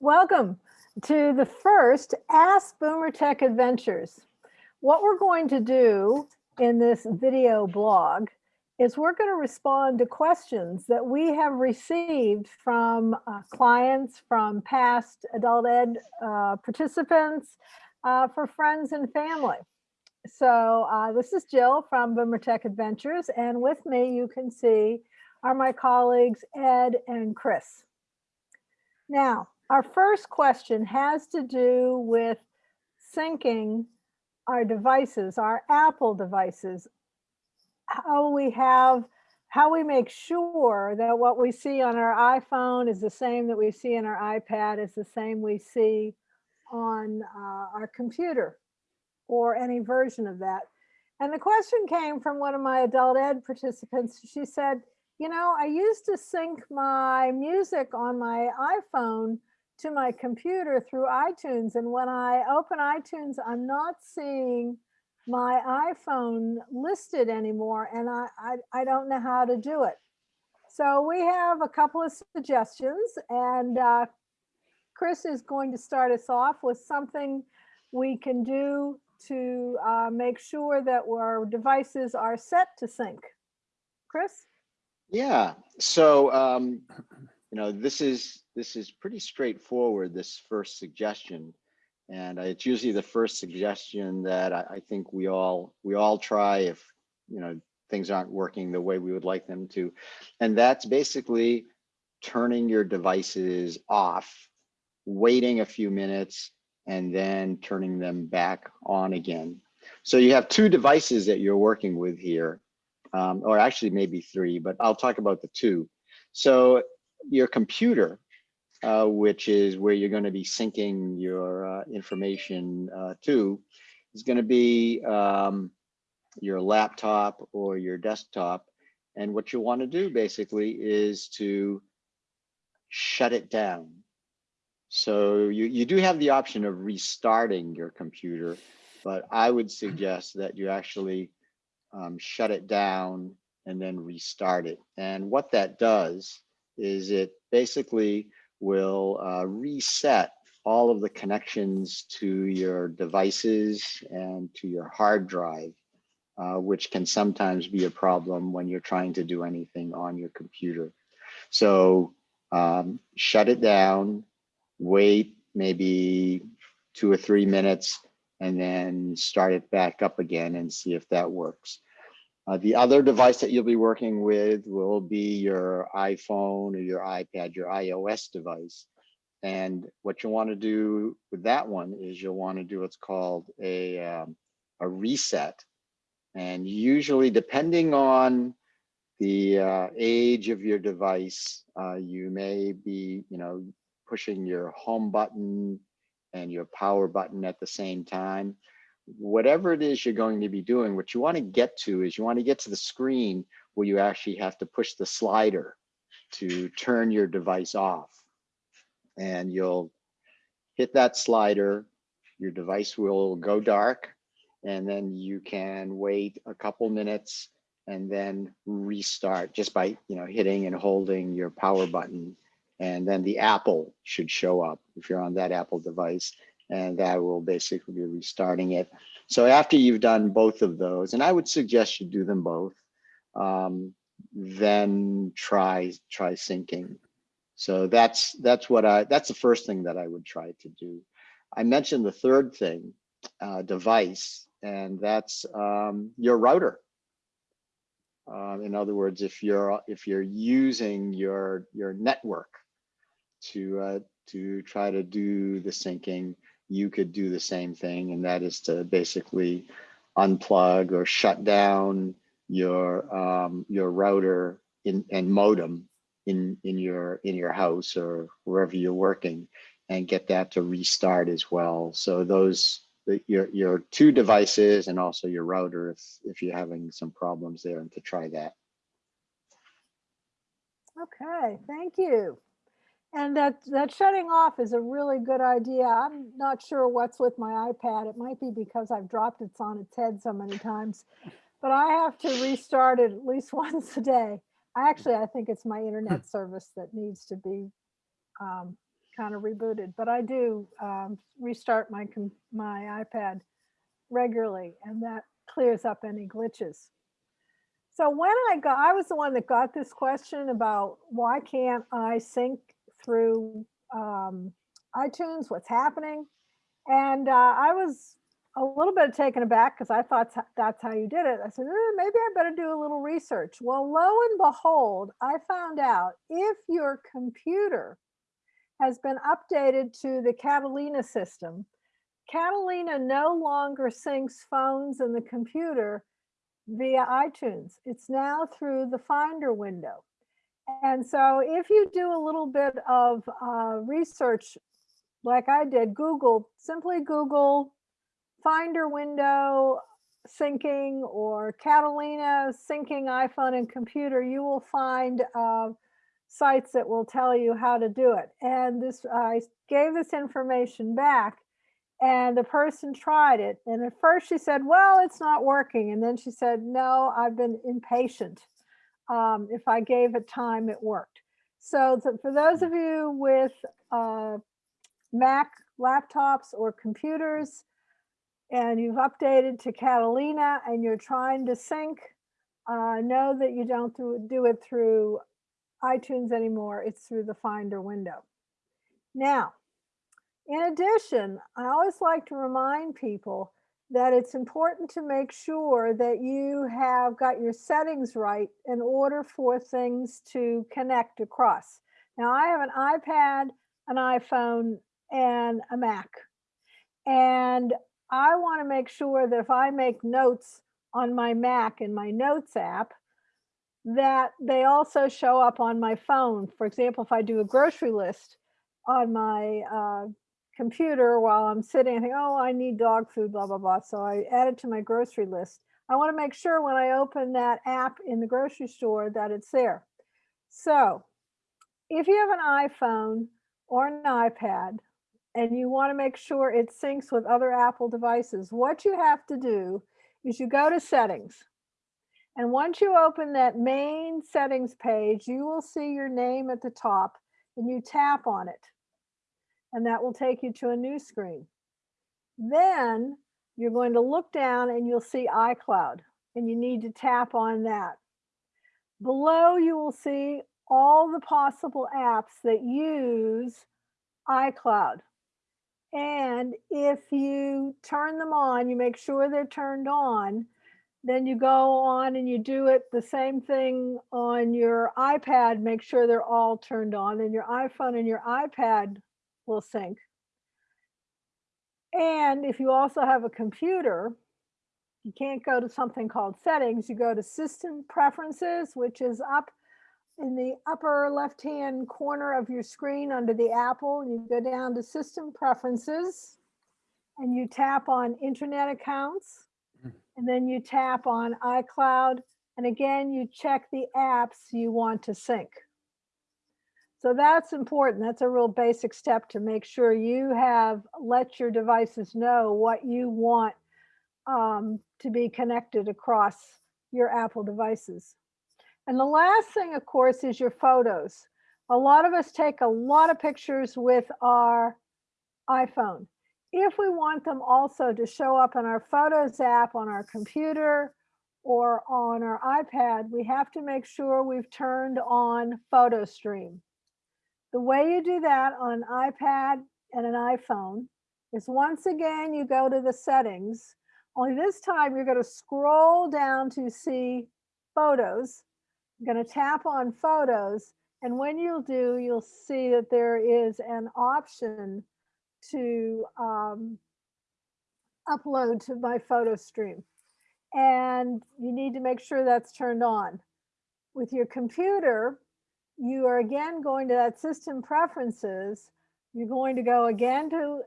Welcome to the first Ask Boomer Tech Adventures. What we're going to do in this video blog is we're going to respond to questions that we have received from uh, clients, from past adult ed uh, participants, uh, for friends and family. So uh, this is Jill from Boomer Tech Adventures, and with me you can see are my colleagues Ed and Chris. Now, our first question has to do with syncing our devices, our Apple devices, how we have, how we make sure that what we see on our iPhone is the same that we see on our iPad is the same we see on uh, our computer or any version of that. And the question came from one of my adult ed participants. She said, you know, I used to sync my music on my iPhone to my computer through iTunes. And when I open iTunes, I'm not seeing my iPhone listed anymore and I, I, I don't know how to do it. So we have a couple of suggestions and uh, Chris is going to start us off with something we can do to uh, make sure that our devices are set to sync. Chris? Yeah, so um, you know, this is this is pretty straightforward, this first suggestion. And it's usually the first suggestion that I, I think we all we all try if you know things aren't working the way we would like them to. And that's basically turning your devices off, waiting a few minutes, and then turning them back on again. So you have two devices that you're working with here, um, or actually maybe three, but I'll talk about the two. So your computer uh, which is where you're going to be syncing your uh, information uh, to, is going to be um, your laptop or your desktop. And what you want to do basically is to shut it down. So you, you do have the option of restarting your computer, but I would suggest that you actually um, shut it down and then restart it. And what that does is it basically will uh, reset all of the connections to your devices and to your hard drive, uh, which can sometimes be a problem when you're trying to do anything on your computer. So um, shut it down, wait maybe two or three minutes, and then start it back up again and see if that works. Uh, the other device that you'll be working with will be your iPhone or your iPad, your iOS device. And what you want to do with that one is you'll want to do what's called a, um, a reset. And usually depending on the uh, age of your device, uh, you may be, you know, pushing your home button and your power button at the same time whatever it is you're going to be doing, what you want to get to is you want to get to the screen where you actually have to push the slider to turn your device off. And you'll hit that slider, your device will go dark, and then you can wait a couple minutes and then restart just by you know hitting and holding your power button and then the apple should show up if you're on that apple device and that will basically be restarting it. So after you've done both of those, and I would suggest you do them both, um, then try try syncing. So that's that's what I that's the first thing that I would try to do. I mentioned the third thing, uh, device, and that's um, your router. Uh, in other words, if you're if you're using your your network to uh, to try to do the syncing, you could do the same thing, and that is to basically unplug or shut down your um, your router in, and modem in in your in your house or wherever you're working, and get that to restart as well. So those your your two devices and also your router if if you're having some problems there, and to try that. Okay, thank you. And that, that shutting off is a really good idea. I'm not sure what's with my iPad. It might be because I've dropped it on its head so many times, but I have to restart it at least once a day. Actually, I think it's my internet service that needs to be um, kind of rebooted, but I do um, restart my, my iPad regularly and that clears up any glitches. So when I got, I was the one that got this question about why can't I sync through um, iTunes, what's happening? And uh, I was a little bit taken aback because I thought that's how you did it. I said, "Eh, maybe I better do a little research. Well, lo and behold, I found out if your computer has been updated to the Catalina system, Catalina no longer syncs phones and the computer via iTunes. It's now through the Finder window. And so if you do a little bit of uh, research, like I did, Google, simply Google Finder window syncing or Catalina syncing iPhone and computer, you will find uh, sites that will tell you how to do it. And this, I gave this information back and the person tried it. And at first she said, well, it's not working. And then she said, no, I've been impatient. Um, if I gave it time, it worked. So for those of you with uh, Mac laptops or computers, and you've updated to Catalina and you're trying to sync, uh, know that you don't do, do it through iTunes anymore. It's through the Finder window. Now, in addition, I always like to remind people that it's important to make sure that you have got your settings right in order for things to connect across. Now, I have an iPad, an iPhone, and a Mac. And I want to make sure that if I make notes on my Mac in my Notes app, that they also show up on my phone. For example, if I do a grocery list on my uh, computer while I'm sitting, think, oh, I need dog food, blah, blah, blah. So I add it to my grocery list. I want to make sure when I open that app in the grocery store that it's there. So if you have an iPhone or an iPad and you want to make sure it syncs with other Apple devices, what you have to do is you go to settings. And once you open that main settings page, you will see your name at the top and you tap on it. And that will take you to a new screen. Then you're going to look down and you'll see iCloud and you need to tap on that. Below you will see all the possible apps that use iCloud. And if you turn them on, you make sure they're turned on, then you go on and you do it the same thing on your iPad, make sure they're all turned on, and your iPhone and your iPad will sync. And if you also have a computer, you can't go to something called settings, you go to system preferences, which is up in the upper left-hand corner of your screen under the Apple, you go down to system preferences and you tap on internet accounts hmm. and then you tap on iCloud and again, you check the apps you want to sync. So that's important. That's a real basic step to make sure you have let your devices know what you want um, to be connected across your Apple devices. And the last thing, of course, is your photos. A lot of us take a lot of pictures with our iPhone. If we want them also to show up in our Photos app on our computer or on our iPad, we have to make sure we've turned on Photo Stream. The way you do that on an iPad and an iPhone is once again, you go to the settings. Only this time you're going to scroll down to see photos going to tap on photos. And when you'll do, you'll see that there is an option to um, upload to my photo stream. And you need to make sure that's turned on. With your computer, you are again going to that system preferences. You're going to go again to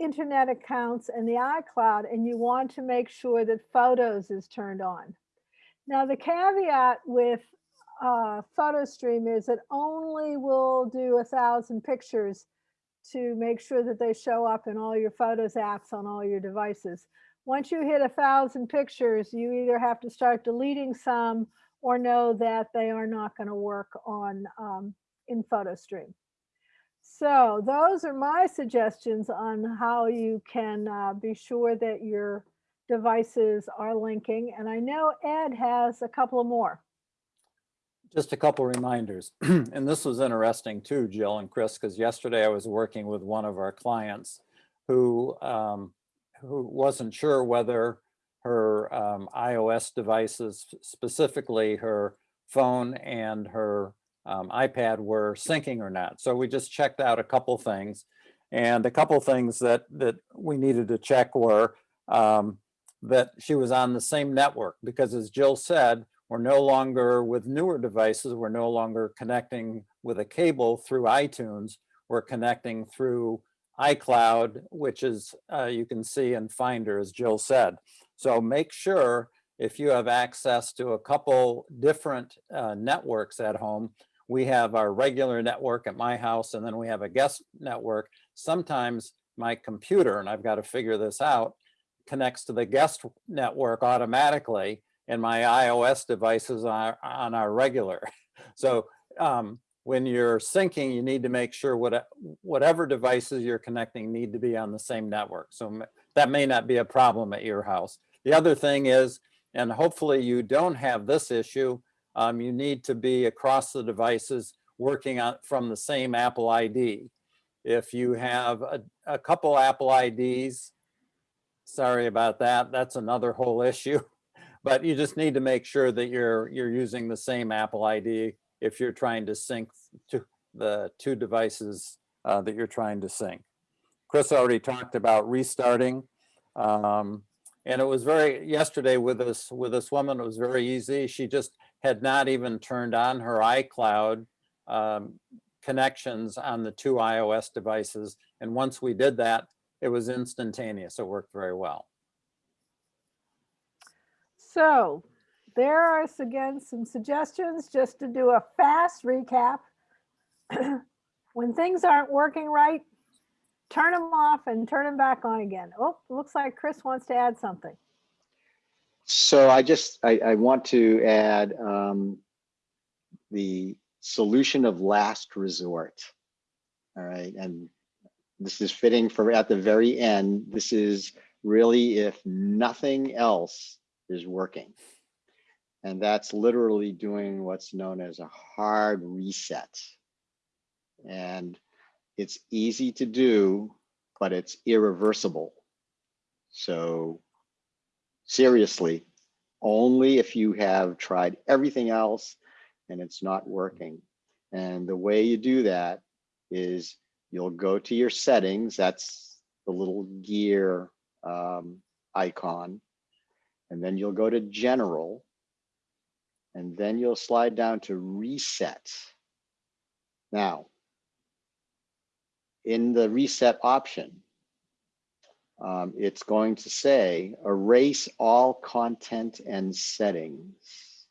internet accounts and the iCloud, and you want to make sure that photos is turned on. Now, the caveat with uh, photo stream is it only will do a thousand pictures to make sure that they show up in all your photos apps on all your devices. Once you hit a thousand pictures, you either have to start deleting some or know that they are not going to work on um, in photo stream. So those are my suggestions on how you can uh, be sure that your devices are linking. And I know Ed has a couple more. Just a couple reminders. And this was interesting too, Jill and Chris, because yesterday I was working with one of our clients who, um, who wasn't sure whether her um, iOS devices, specifically her phone and her um, iPad were syncing or not. So we just checked out a couple things. And a couple things that, that we needed to check were um, that she was on the same network, because as Jill said, we're no longer with newer devices, we're no longer connecting with a cable through iTunes. We're connecting through iCloud, which is, uh, you can see in Finder, as Jill said. So make sure if you have access to a couple different uh, networks at home, we have our regular network at my house, and then we have a guest network. Sometimes my computer, and I've got to figure this out, connects to the guest network automatically, and my iOS devices are on our regular. So um, when you're syncing, you need to make sure what, whatever devices you're connecting need to be on the same network. So that may not be a problem at your house. The other thing is, and hopefully you don't have this issue, um, you need to be across the devices working on from the same Apple ID. If you have a, a couple Apple IDs, sorry about that, that's another whole issue. But you just need to make sure that you're you're using the same Apple ID if you're trying to sync to the two devices uh, that you're trying to sync. Chris already talked about restarting. Um, and it was very, yesterday with this, with this woman, it was very easy. She just had not even turned on her iCloud um, connections on the two iOS devices. And once we did that, it was instantaneous. It worked very well. So there are again some suggestions just to do a fast recap. when things aren't working right, turn them off and turn them back on again. Oh, looks like Chris wants to add something. So I just, I, I want to add um, the solution of last resort. All right, and this is fitting for at the very end. This is really if nothing else is working. And that's literally doing what's known as a hard reset. And it's easy to do, but it's irreversible. So seriously, only if you have tried everything else and it's not working. And the way you do that is you'll go to your settings. That's the little gear um, icon. And then you'll go to general. And then you'll slide down to reset. Now, in the reset option, um, it's going to say erase all content and settings.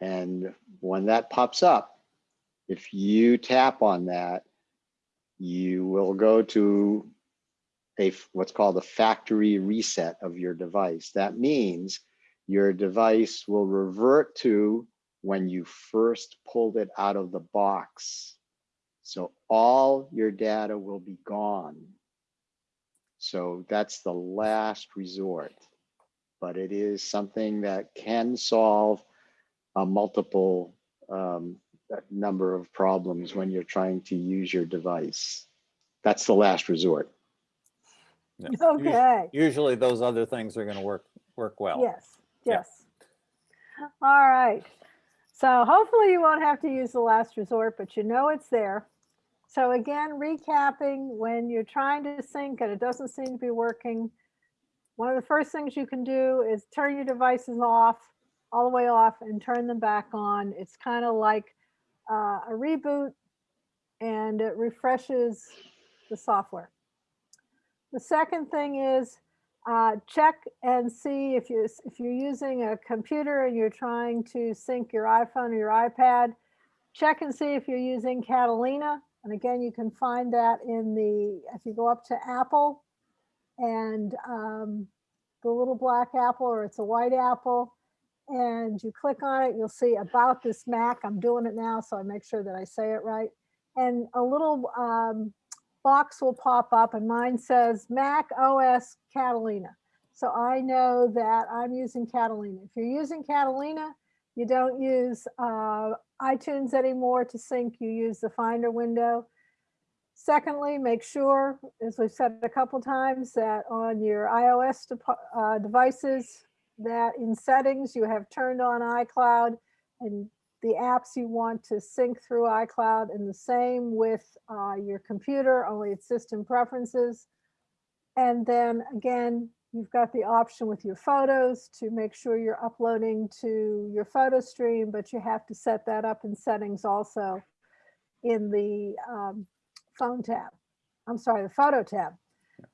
And when that pops up, if you tap on that, you will go to a what's called a factory reset of your device. That means your device will revert to when you first pulled it out of the box. So all your data will be gone. So that's the last resort, but it is something that can solve a multiple um, number of problems when you're trying to use your device. That's the last resort. Yeah. Okay. Usually those other things are going to work, work well. Yes, Yeah. yes. All right. So hopefully you won't have to use the last resort, but you know it's there. So again, recapping, when you're trying to sync and it doesn't seem to be working, one of the first things you can do is turn your devices off, all the way off and turn them back on. It's kind of like uh, a reboot and it refreshes the software. The second thing is uh, check and see if you if you're using a computer and you're trying to sync your iPhone or your iPad. Check and see if you're using Catalina. And again, you can find that in the if you go up to Apple and um, the little black apple or it's a white apple and you click on it, you'll see about this Mac. I'm doing it now, so I make sure that I say it right. and a little um, box will pop up and mine says Mac OS Catalina. So I know that I'm using Catalina. If you're using Catalina, you don't use uh, iTunes anymore to sync, you use the Finder window. Secondly, make sure, as we've said a couple times, that on your iOS depo- uh, devices, that in settings, you have turned on iCloud and the apps you want to sync through iCloud and the same with uh, your computer, only it's system preferences. And then again, you've got the option with your photos to make sure you're uploading to your photo stream, but you have to set that up in settings also in the um, phone tab. I'm sorry, the photo tab.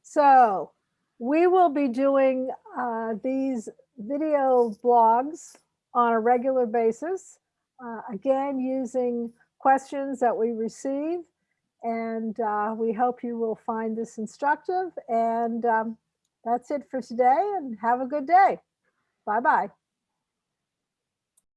So we will be doing uh, these video blogs on a regular basis. Uh, again, using questions that we receive. And uh, we hope you will find this instructive. And um, that's it for today and have a good day. Bye-bye.